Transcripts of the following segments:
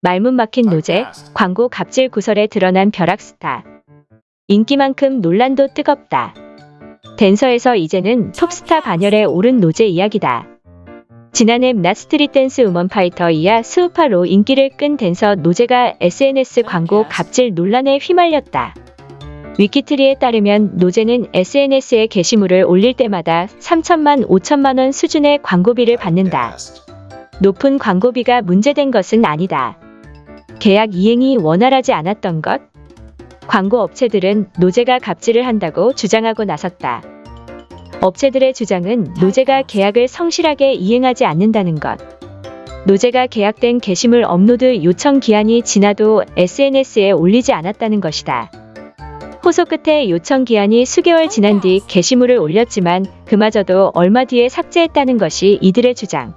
말문 막힌 노제, 광고 갑질 구설에 드러난 벼락 스타. 인기만큼 논란도 뜨겁다. 댄서에서 이제는 톱스타 반열에 오른 노제 이야기다. 지난해 낫 스트릿 댄스 우먼 파이터 이하 스우파로 인기를 끈 댄서 노제가 SNS 광고 갑질 논란에 휘말렸다. 위키트리에 따르면 노제는 SNS에 게시물을 올릴 때마다 3천만 5천만 원 수준의 광고비를 받는다. 높은 광고비가 문제된 것은 아니다. 계약 이행이 원활하지 않았던 것? 광고 업체들은 노제가 갑질을 한다고 주장하고 나섰다. 업체들의 주장은 노제가 계약을 성실하게 이행하지 않는다는 것. 노제가 계약된 게시물 업로드 요청 기한이 지나도 SNS에 올리지 않았다는 것이다. 호소 끝에 요청 기한이 수개월 지난 뒤 게시물을 올렸지만 그마저도 얼마 뒤에 삭제했다는 것이 이들의 주장.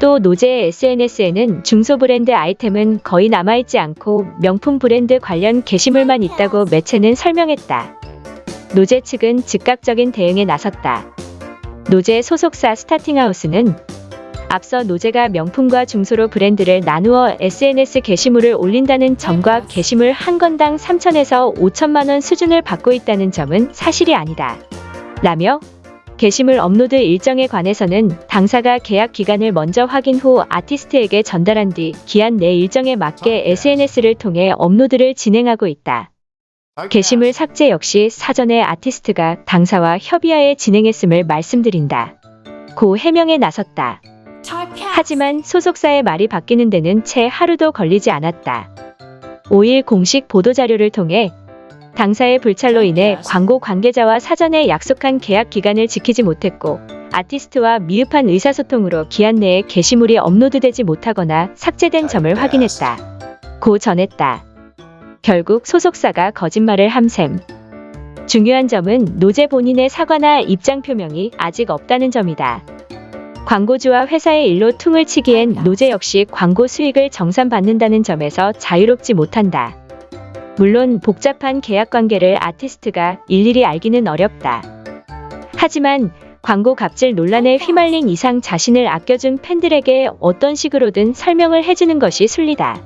또 노제의 SNS에는 중소 브랜드 아이템은 거의 남아있지 않고 명품 브랜드 관련 게시물만 있다고 매체는 설명했다. 노제 측은 즉각적인 대응에 나섰다. 노제 소속사 스타팅하우스는 앞서 노제가 명품과 중소로 브랜드를 나누어 SNS 게시물을 올린다는 점과 게시물 한 건당 3천에서 5천만 원 수준을 받고 있다는 점은 사실이 아니다. 라며 게시물 업로드 일정에 관해서는 당사가 계약 기간을 먼저 확인 후 아티스트에게 전달한 뒤 기한 내 일정에 맞게 SNS를 통해 업로드를 진행하고 있다. 게시물 삭제 역시 사전에 아티스트가 당사와 협의하에 진행했음을 말씀드린다. 고 해명에 나섰다. 하지만 소속사의 말이 바뀌는 데는 채 하루도 걸리지 않았다. 5일 공식 보도자료를 통해 당사의 불찰로 인해 광고 관계자와 사전에 약속한 계약 기간을 지키지 못했고 아티스트와 미흡한 의사소통으로 기한 내에 게시물이 업로드되지 못하거나 삭제된 점을 확인했다. 고 전했다. 결국 소속사가 거짓말을 함셈. 중요한 점은 노제 본인의 사과나 입장 표명이 아직 없다는 점이다. 광고주와 회사의 일로 퉁을 치기엔 노제 역시 광고 수익을 정산받는다는 점에서 자유롭지 못한다. 물론 복잡한 계약 관계를 아티스트가 일일이 알기는 어렵다. 하지만 광고 갑질 논란에 휘말린 이상 자신을 아껴준 팬들에게 어떤 식으로든 설명을 해주는 것이 순리다.